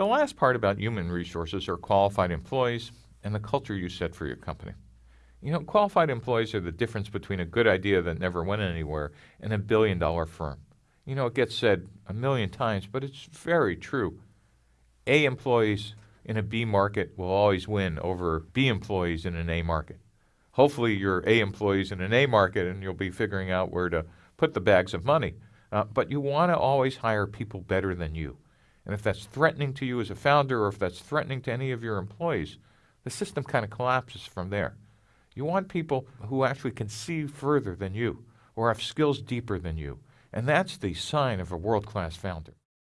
The last part about human resources are qualified employees and the culture you set for your company. You know, qualified employees are the difference between a good idea that never went anywhere and a billion dollar firm. You know, it gets said a million times, but it's very true. A employees in a B market will always win over B employees in an A market. Hopefully, you're A employees in an A market and you'll be figuring out where to put the bags of money. Uh, but you want to always hire people better than you. And if that's threatening to you as a founder or if that's threatening to any of your employees, the system kind of collapses from there. You want people who actually can see further than you or have skills deeper than you. And that's the sign of a world class founder.